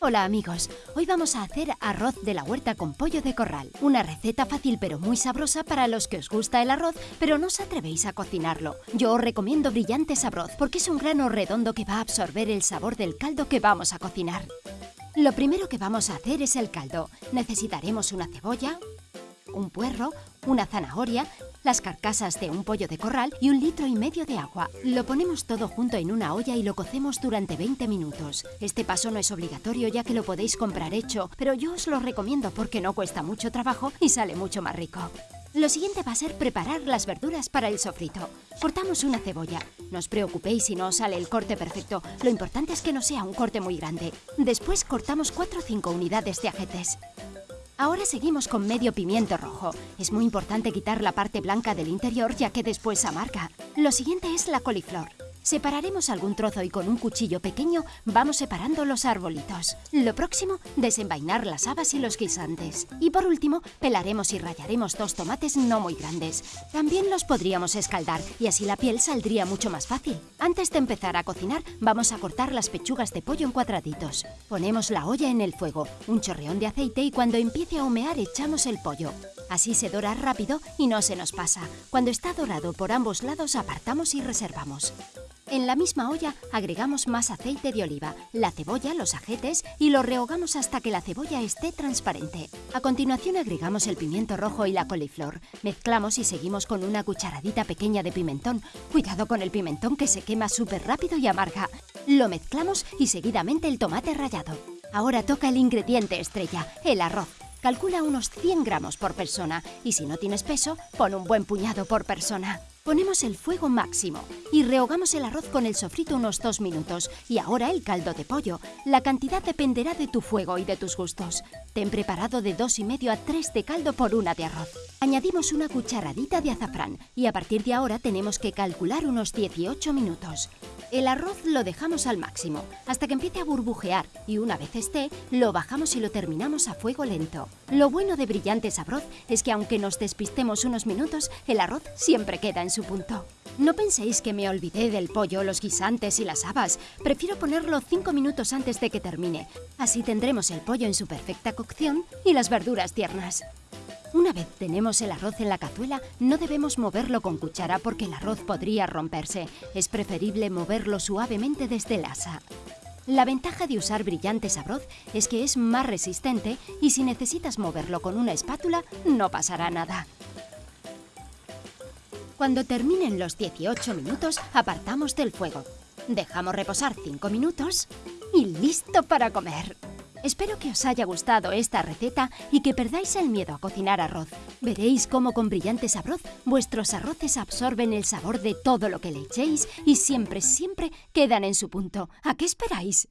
Hola amigos, hoy vamos a hacer arroz de la huerta con pollo de corral. Una receta fácil pero muy sabrosa para los que os gusta el arroz, pero no os atrevéis a cocinarlo. Yo os recomiendo brillantes arroz porque es un grano redondo que va a absorber el sabor del caldo que vamos a cocinar. Lo primero que vamos a hacer es el caldo. Necesitaremos una cebolla, un puerro, una zanahoria, las carcasas de un pollo de corral y un litro y medio de agua. Lo ponemos todo junto en una olla y lo cocemos durante 20 minutos. Este paso no es obligatorio ya que lo podéis comprar hecho, pero yo os lo recomiendo porque no cuesta mucho trabajo y sale mucho más rico. Lo siguiente va a ser preparar las verduras para el sofrito. Cortamos una cebolla. No os preocupéis si no sale el corte perfecto. Lo importante es que no sea un corte muy grande. Después cortamos 4 o 5 unidades de ajetes. Ahora seguimos con medio pimiento rojo. Es muy importante quitar la parte blanca del interior ya que después amarga. Lo siguiente es la coliflor. Separaremos algún trozo y con un cuchillo pequeño vamos separando los arbolitos. Lo próximo, desenvainar las habas y los guisantes. Y por último, pelaremos y rallaremos dos tomates no muy grandes. También los podríamos escaldar y así la piel saldría mucho más fácil. Antes de empezar a cocinar, vamos a cortar las pechugas de pollo en cuadraditos. Ponemos la olla en el fuego, un chorreón de aceite y cuando empiece a humear echamos el pollo. Así se dora rápido y no se nos pasa. Cuando está dorado por ambos lados apartamos y reservamos. En la misma olla agregamos más aceite de oliva, la cebolla, los ajetes y lo rehogamos hasta que la cebolla esté transparente. A continuación agregamos el pimiento rojo y la coliflor. Mezclamos y seguimos con una cucharadita pequeña de pimentón. Cuidado con el pimentón que se quema súper rápido y amarga. Lo mezclamos y seguidamente el tomate rallado. Ahora toca el ingrediente estrella, el arroz. Calcula unos 100 gramos por persona y si no tienes peso, pon un buen puñado por persona. Ponemos el fuego máximo y rehogamos el arroz con el sofrito unos dos minutos y ahora el caldo de pollo. La cantidad dependerá de tu fuego y de tus gustos. Ten preparado de dos y medio a 3 de caldo por una de arroz. Añadimos una cucharadita de azafrán y a partir de ahora tenemos que calcular unos 18 minutos. El arroz lo dejamos al máximo, hasta que empiece a burbujear y una vez esté, lo bajamos y lo terminamos a fuego lento. Lo bueno de Brillantes Arroz es que aunque nos despistemos unos minutos, el arroz siempre queda en su punto. No penséis que me olvidé del pollo, los guisantes y las habas. Prefiero ponerlo 5 minutos antes de que termine. Así tendremos el pollo en su perfecta cocción y las verduras tiernas. Una vez tenemos el arroz en la cazuela, no debemos moverlo con cuchara porque el arroz podría romperse. Es preferible moverlo suavemente desde el asa. La ventaja de usar brillantes arroz es que es más resistente y si necesitas moverlo con una espátula, no pasará nada. Cuando terminen los 18 minutos, apartamos del fuego. Dejamos reposar 5 minutos y listo para comer. Espero que os haya gustado esta receta y que perdáis el miedo a cocinar arroz. Veréis cómo con brillantes arroz vuestros arroces absorben el sabor de todo lo que le echéis y siempre, siempre quedan en su punto. ¿A qué esperáis?